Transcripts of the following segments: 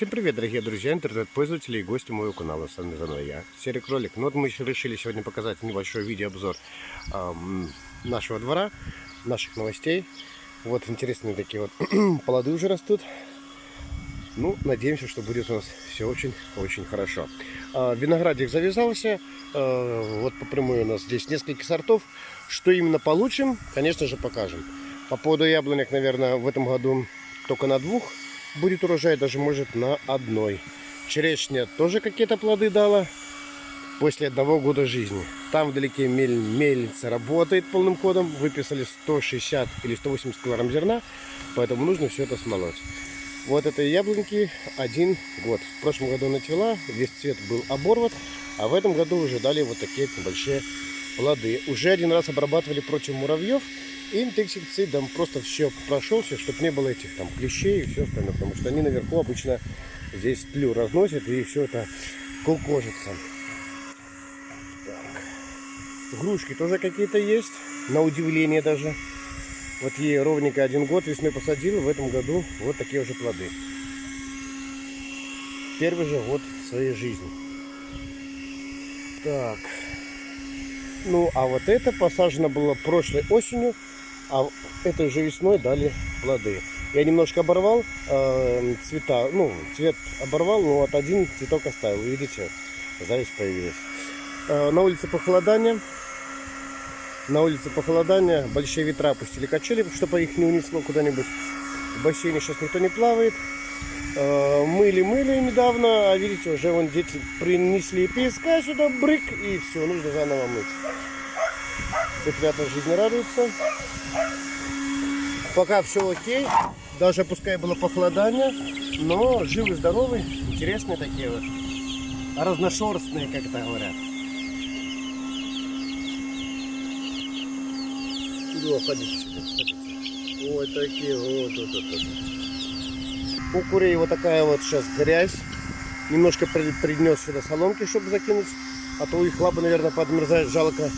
Всем привет, дорогие друзья, интернет-пользователи и гости моего канала. С вами заново я, Серый Кролик. Ну вот мы решили сегодня показать небольшой видеообзор эм, нашего двора, наших новостей. Вот интересные такие вот плоды уже растут. Ну, надеемся, что будет у нас все очень-очень хорошо. А, виноградик завязался. А, вот по прямой у нас здесь несколько сортов. Что именно получим, конечно же, покажем. По поводу яблонек, наверное, в этом году только на двух будет урожай, даже может на одной. Черешня тоже какие-то плоды дала после одного года жизни. Там вдалеке мель, мельница работает полным ходом. Выписали 160 или 180 килограмм зерна, поэтому нужно все это смолоть. Вот этой яблоньки один год. В прошлом году она весь цвет был оборван, а в этом году уже дали вот такие небольшие плоды. Уже один раз обрабатывали против муравьев инсектицидом просто все прошелся, чтобы не было этих там клещей и все остальное, потому что они наверху обычно здесь тлю разносят и все это кукожится. Так. Грушки тоже какие-то есть, на удивление даже. Вот ей ровненько один год весной посадил, в этом году вот такие уже плоды. Первый же год своей жизни. Так. Ну, а вот это посажено было прошлой осенью а этой же весной дали плоды. Я немножко оборвал э, цвета, ну, цвет оборвал, но вот один цветок оставил. Видите, зависть появилась. Э, на улице похолодание. На улице похолодание, большие ветра опустили качели, чтобы их не унесло куда-нибудь. В бассейне сейчас никто не плавает. Э, мыли-мыли недавно, а видите, уже вон дети принесли песка сюда, брык, и все, нужно заново мыть. Цыплята жизни радуются. Пока все окей. Даже пускай было похолодание, но живы, здоровы, интересные такие вот. Разношерстные, как это говорят. Иду, ходите ходите. Ой, такие вот, вот, вот, вот. У курей вот такая вот сейчас грязь. Немножко принес сюда соломки, чтобы закинуть. А то их лапы, наверное, подмерзают, жалко.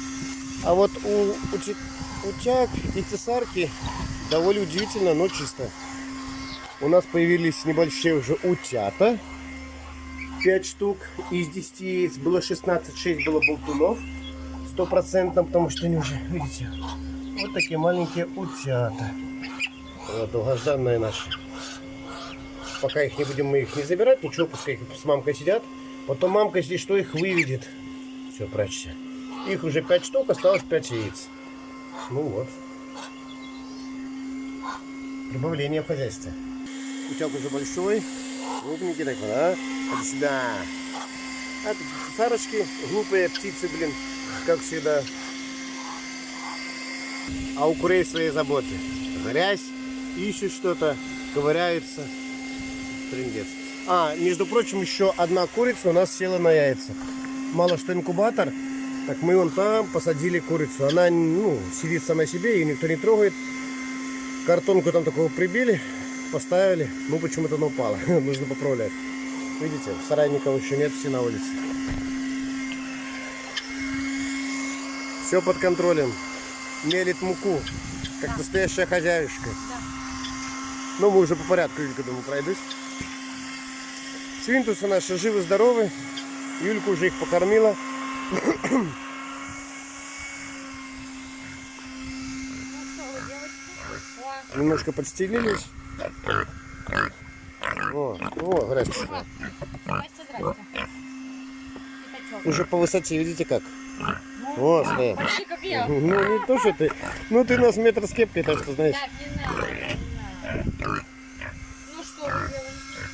А вот у, у утяг и цесарки довольно удивительно, но чисто. У нас появились небольшие уже утята. 5 штук из 10 яиц. Было 16, 6 было болтунов. Стопроцентно, потому что они уже, видите, вот такие маленькие утята. Вот, долгожданные наши. Пока их не будем мы их не забирать, ничего, пускай с мамкой сидят. Потом мамка, если что, их выведет. Все, прячься. Их уже 5 штук, осталось 5 яиц. Ну вот. Прибавление в хозяйстве. Утяг уже большой. Крупненький такой, а? Иди сюда. А тут цесарочки, глупые птицы, блин, как всегда. А у курей свои заботы. Грязь, ищут что-то, ковыряются. Трындец. А, между прочим, еще одна курица у нас села на яйца. Мало что инкубатор, так мы вон там посадили курицу. Она ну, сидит сама себе, ее никто не трогает. Картонку там такого прибили, поставили. Ну почему-то она упала. Нужно поправлять. Видите, в сарае никого еще нет, все на улице. Все под контролем. Мелит муку, как да. настоящая хозяюшка. Да. Ну, мы уже по порядку, Юлька, думаю, пройдусь. Свинтусы наши живы-здоровы. Юлька уже их покормила. Немножко подстелились. О, о, здрасте. Уже по высоте, видите как? Вот, стоят. Ну, не то, что ты. Ну, ты нас метр с кепкой, так что знаешь. Ну что,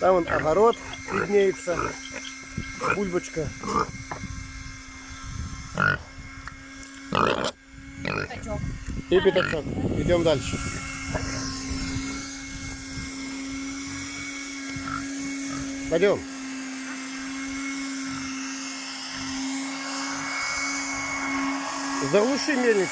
Там вон огород виднеется. Бульбочка. Пятачок. И пятачок. Идем дальше. Пойдем. Заглуши мельницу.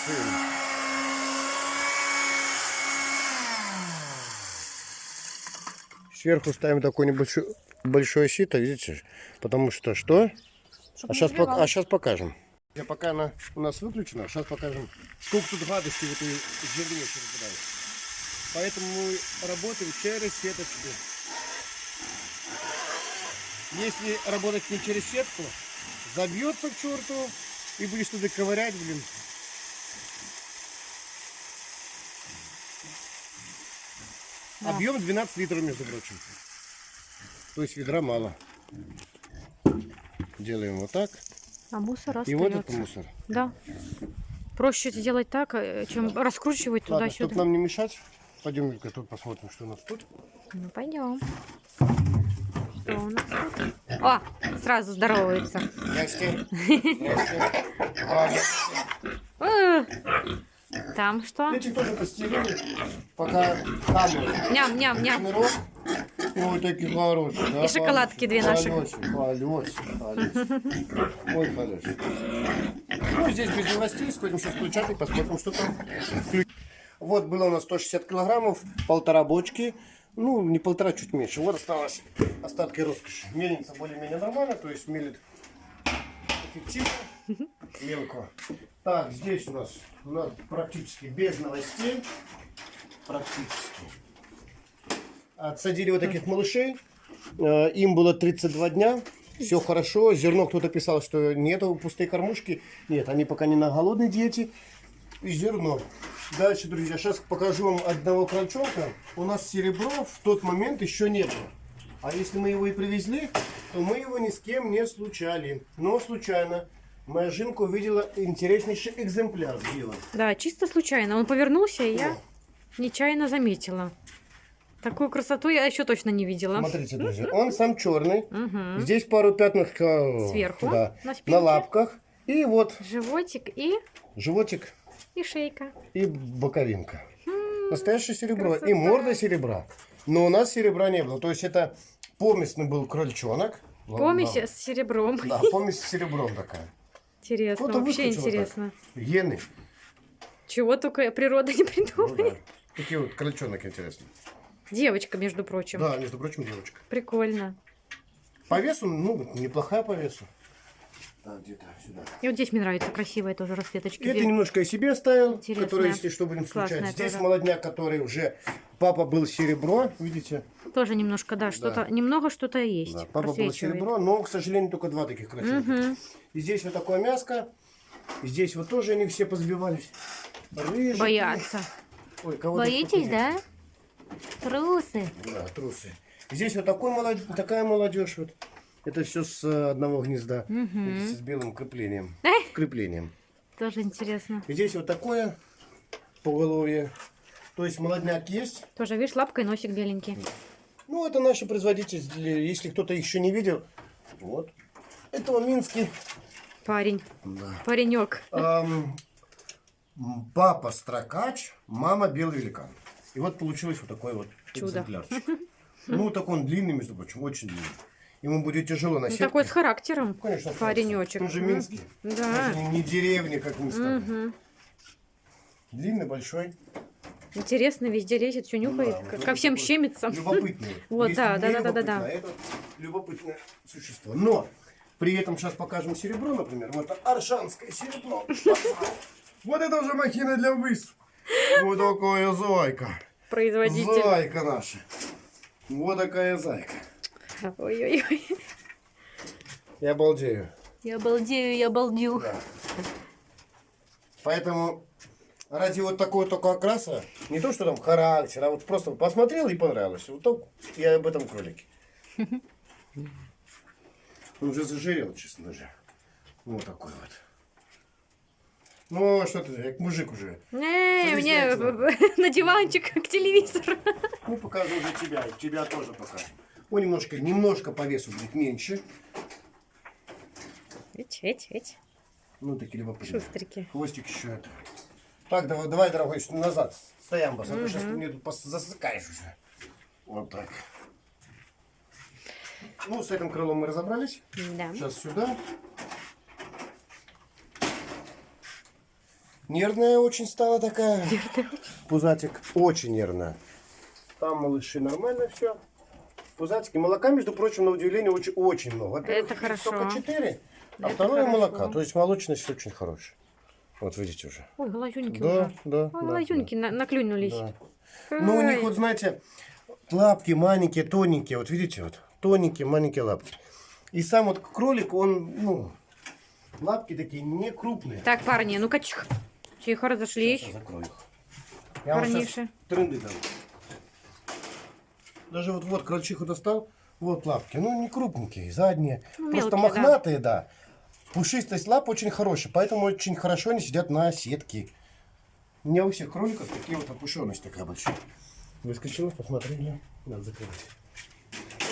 Сверху ставим такой небольшой большое сито, видите? Потому что что? а сейчас, пок а сейчас покажем. Я пока она у нас выключена, сейчас покажем, сколько тут гадости в этой зерне перепадает. Поэтому мы работаем через сеточку. Если работать не через сетку, забьется к черту и будешь туда ковырять, блин. Да. Объем 12 литров, между прочим. То есть ведра мало. Делаем вот так. А мусор И вот остается. это мусор. Да. Проще сделать так, э, чем раскручивать Ладно, чтобы туда-сюда. нам не мешать, пойдем, Юлька, тут посмотрим, что у нас тут. Ну, пойдем. Что у нас тут? О, сразу здоровается. Здрасте. Здрасте. Э, Там что? Эти тоже постелили, пока камеры. Ням-ням-ням. Ой, такие хорошие. да, И шоколадки две наши. Халёсик. Ой, халёсик. Ну, здесь без новостей. Сходим сейчас включать и посмотрим, что там. Вот было у нас 160 килограммов, полтора бочки. Ну, не полтора, чуть меньше. Вот осталось остатки роскоши. Мельница более-менее нормально, то есть мелит эффективно, мелко. Так, здесь у нас, у нас практически без новостей. Практически. Отсадили вот таких малышей. Э, Им было 32 дня. Все хорошо. Зерно кто-то писал, что нету пустые кормушки. Нет, они пока не на голодной диете. И зерно. Дальше, друзья, сейчас покажу вам одного крольчонка. У нас серебро в тот момент еще не было. А если мы его и привезли, то мы его ни с кем не случали. Но случайно моя жинка увидела интереснейший экземпляр дела. Да, чисто случайно. Он повернулся, и я нечаянно заметила. Такую красоту я еще точно не видела. Смотрите, друзья, он сам черный. Мгм. Здесь пару пятнышек э, Сверху, да, на на, лапках. И вот Животик и, животик и шейка. и боковинка. Настоящее серебро. красота. И морда серебра. Но у нас серебра не было. То есть это помесный был крольчонок. Помесь Да, с серебром. Да, помесь с серебром такая. Интересно, Кто-то вообще вот так. интересно. Гены. Чего только природа не Ну придумает. да. Такие вот крольчонок интересный. Девочка, между прочим. Да, между прочим, девочка. Прикольно. По весу, ну, неплохая по весу. Да, где-то сюда. И вот здесь мне нравится красивая тоже расцветочки. Это немножко я себе оставил, который, если что, будем Классная случать. Здесь тоже. молодняк, который уже... Папа был серебро, видите? Тоже немножко, да, что-то, немного что-то есть. Да, папа был серебро, но, к сожалению, только два таких красивых. Мгм. И здесь вот такое мяско. И здесь вот тоже они все позбивались. Рыжики. Боятся. Ой, кого-то Боитесь, да? Трусы. Да, трусы. Здесь вот такой молодежь, такая молодежь вот. Это все с э, одного гнезда. Видите, с белым креплением. Эх. Креплением. Тоже интересно. Здесь вот такое поголовье. То есть молодняк есть. Тоже, видишь, лапка и носик беленький. Ну, это наши производители. Если кто-то еще не видел. Вот. Это Минский. Парень. Да. Паренек. Ам, м, папа строкач, мама белый великан. И вот получилось вот такой вот Чудо. экземплярчик. Ну, так он длинный, между прочим, очень длинный. Ему будет тяжело Ну, носить. такой с характером. Конечно, Паренечек. Он же. Минский. Да. Он же не деревня, как мы с тобой. Мгм. Длинный, большой. Интересно, везде лезет, все нюхает, Да, вот ко- всем щемится. Любопытный. Вот, да, да, да, да, да, да. Это любопытное существо. Но при этом сейчас покажем серебро, например. Вот это аршанское серебро. Вот это уже махина для выс. Вот такая зайка. Производитель. Зайка наша. Вот такая зайка. Ой-ой-ой. Я обалдею. Я балдею, я балдю. Да. Поэтому ради вот такого только окраса, не то, что там характер, а вот просто посмотрел и понравилось. Вот так я об этом кролике. Он уже зажирел, честно даже. Вот такой вот. Ну, что ты, как мужик уже. Не, мне на диванчик к телевизору. Ну, покажу уже тебя, тебя тоже покажу. Он немножко, немножко по весу будет меньше. Эть, эть, эть. Ну, такие любопытные. Шустрики. Хвостик еще это. Так, давай, давай, дорогой, назад стоям, а то сейчас ты мне тут засыкаешь уже. Вот так. Ну, с этим крылом мы разобрались. Да. Сейчас сюда. Нервная очень стала такая. Пузатик очень нервная. Там малыши нормально все. Пузатики. Молока, между прочим, на удивление, очень, очень много. Это хорошо. Только 4, а Это второе хорошо. молока. То есть молочность очень хорошая. Вот видите уже. Ой, глазюньки Да, уже. да. Ой, да, глазюньки на- наклюнулись. да. Ну, у них вот, знаете, лапки маленькие, тоненькие. Вот видите, вот. тоненькие, маленькие лапки. И сам вот кролик, он, ну, лапки такие не крупные. Так, парни, ну-ка. Тихо, разошлись. Сейчас я закрою их. Я вам Парниша. сейчас тренды дам. Даже вот, вот крольчиху достал, вот лапки. Ну, не крупненькие, задние. Ну, Просто мелкие, да. мохнатые, да. Пушистость лап очень хорошая, поэтому очень хорошо они сидят на сетке. У меня у всех кроликов такие вот опушенность такая большая. Выскочила, посмотрели. Надо закрывать.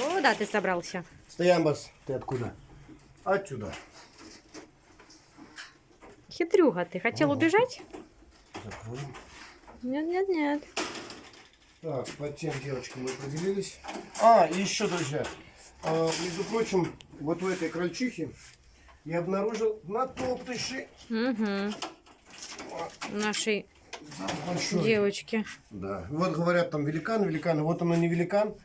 О, да, ты собрался. Стоямбас, ты откуда? Отсюда. Хитрюга, ты хотел Ага. убежать? Закроем. Нет, нет, нет. Так, под тем девочкой мы поделились. А, и еще, друзья, а, между прочим, вот у этой крольчихи я обнаружил натоптыши. Угу. Нашей Большой. девочки. Да. Вот говорят там великан, великан. Вот оно не великан.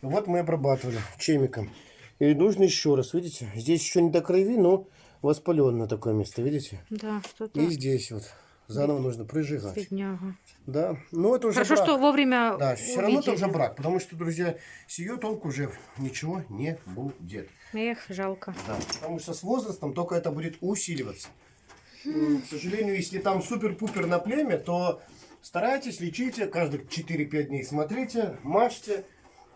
Вот мы обрабатывали чемиком. И нужно еще раз, видите? Здесь еще не до крови, но воспаленно такое место, видите? Да, что-то. И здесь вот. Заново нужно прижигать. Бедняга. Да. Но это уже Хорошо, брак. что вовремя Да, все равно это увидели. уже брак, потому что, друзья, с ее толку уже ничего не будет. Эх, жалко. Да, потому что с возрастом только это будет усиливаться. К сожалению, если там супер-пупер на племя, то старайтесь, лечите, каждые 4-5 дней смотрите, мажьте,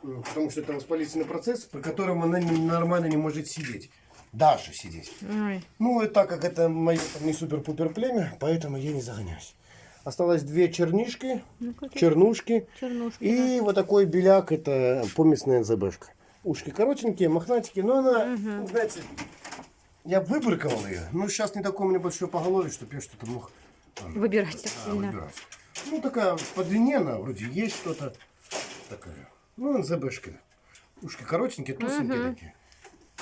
потому что это воспалительный процесс, при котором она нормально не может сидеть. Даже сидеть. Ой. Ну, и так как это мое не супер-пупер племя, поэтому я не загоняюсь. Осталось две чернишки, Ну, чернушки. чернушки. И вот такой беляк, это помесная НЗБшка. Ушки коротенькие, мохнатенькие, но она, Мгм. знаете, я выбрыковал ее. Ну, сейчас не такое у меня большое поголовье, чтобы я что-то мог там, да. Выбирать так а, сильно. выбирать. Ну, такая по длине она вроде есть что-то такая. Ну, НЗБшка. Ушки коротенькие, толстенькие Мгм. такие.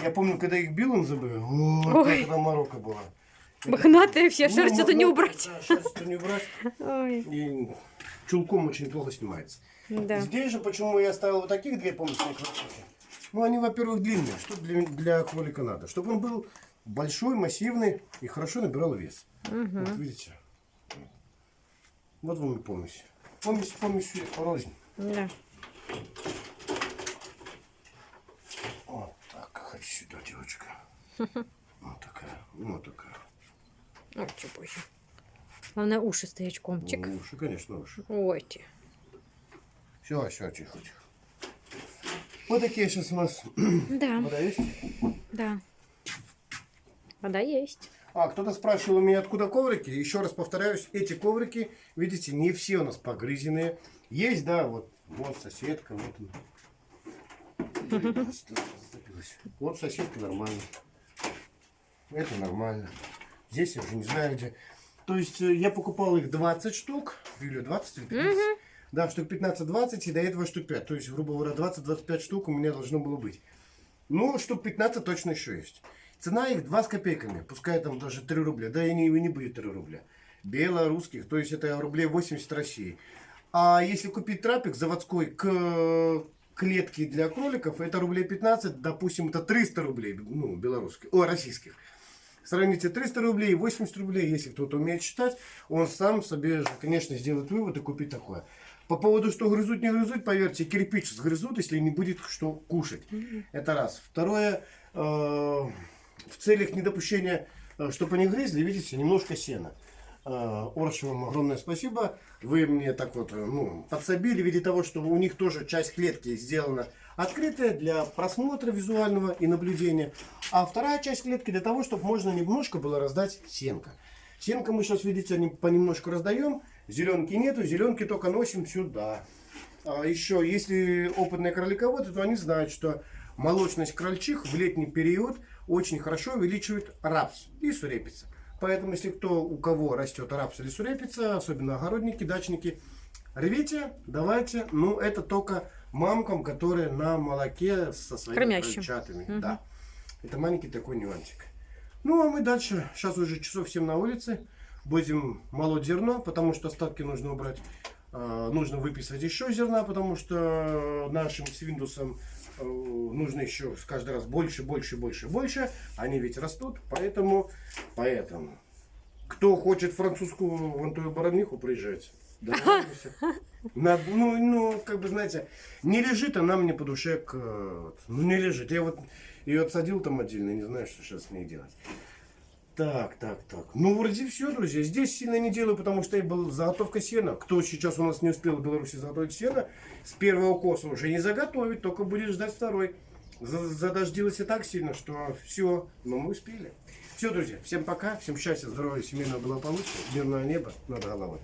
Я помню, когда их бил НЗБ, о, Ой. там морока была. Мохнатые все, Ну, шерсть это не убрать. Да, шерсть это не убрать. Ой, И чулком очень плохо снимается. да. Здесь же почему я ставил вот таких две помощные кролички? Ну, они, во-первых, длинные. Что для, для кролика надо? Чтобы он был большой, массивный и хорошо набирал вес. Мгм. Вот видите? Вот вам и помесь. Помесь, помесь рознь. Да. Вот так, хочу сюда, девочка. Вот такая, вот такая. Ой, чё позже. Главное, уши стоячком. Чик. Ну, уши, конечно, уши. Ой. Все, все, тихо, тихо. Вот такие сейчас у нас Да, вода есть. да. Вода есть. А, кто-то спрашивал у меня, откуда коврики. Еще раз повторяюсь, эти коврики, видите, не все у нас погрызенные. Есть, да, вот, вот соседка, вот Зацепилась. Вот соседка нормально. Это нормально. Здесь я уже не знаю где. То есть э, я покупал их 20 штук. Или 20 или 15. Да, штук 15-20 и до этого штук 5. То есть, грубо говоря, 20-25 штук у меня должно было быть. Ну, штук 15 точно еще есть. Цена их 2 с копейками. Пускай там даже 3 рубля. Да и не, и не будет 3 рубля. Белорусских. То есть это рублей 80 России. А если купить трапик заводской к клетке для кроликов, это рублей 15, допустим, это 300 рублей, ну, белорусских, о, российских. Сравните 300 рублей и 80 рублей, если кто-то умеет считать, он сам себе, конечно, сделает вывод и купит такое. По поводу, что грызут, не грызут, поверьте, кирпич сгрызут, если не будет что кушать. Это раз. Второе, э, в целях недопущения, э, чтобы они грызли, видите, немножко сена. Э, вам огромное спасибо. Вы мне так вот э, ну, подсобили в того, что у них тоже часть клетки сделана открытая для просмотра визуального и наблюдения. А вторая часть клетки для того, чтобы можно немножко было раздать сенка. Сенка мы сейчас, видите, не- понемножку раздаем. Зеленки нету, зеленки только носим сюда. А еще, если опытные кролиководы, то они знают, что молочность крольчих в летний период очень хорошо увеличивает рапс и сурепица. Поэтому, если кто у кого растет рапс или сурепица, особенно огородники, дачники, рвите, давайте. Ну, это только мамкам, которые на молоке со своими Кормящим. крольчатами. Мгм. Да. Это маленький такой нюансик. Ну, а мы дальше. Сейчас уже часов 7 на улице. Будем молоть зерно, потому что остатки нужно убрать. А, нужно выписывать еще зерна, потому что нашим свиндусам э, нужно еще каждый раз больше, больше, больше, больше. Они ведь растут, поэтому, поэтому. Кто хочет французскую вон ту бараниху, приезжайте. Договоримся. На- ну, ну, как бы, знаете, не лежит она мне по душе, к, э, ну, не лежит. Я вот ее отсадил там отдельно, не знаю, что сейчас с ней делать. Так, так, так. Ну, вроде все, друзья. Здесь сильно не делаю, потому что я был заготовка сена. Кто сейчас у нас не успел в Беларуси заготовить сено, с первого коса уже не заготовить, только будет ждать второй. За- Задождилось и так сильно, что все, но мы успели. Все, друзья, всем пока, всем счастья, здоровья, семейного благополучия, мирного неба над головой.